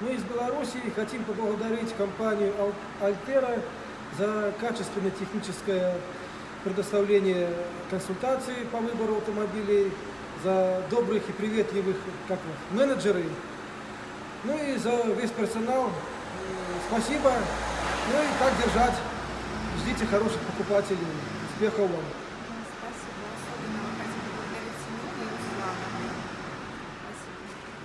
Мы из Беларуси хотим поблагодарить компанию Альтера за качественное техническое предоставление консультаций по выбору автомобилей, за добрых и приветливых как вот, менеджеры, ну и за весь персонал. Спасибо. Ну и так держать. Ждите хороших покупателей. Успехов вам.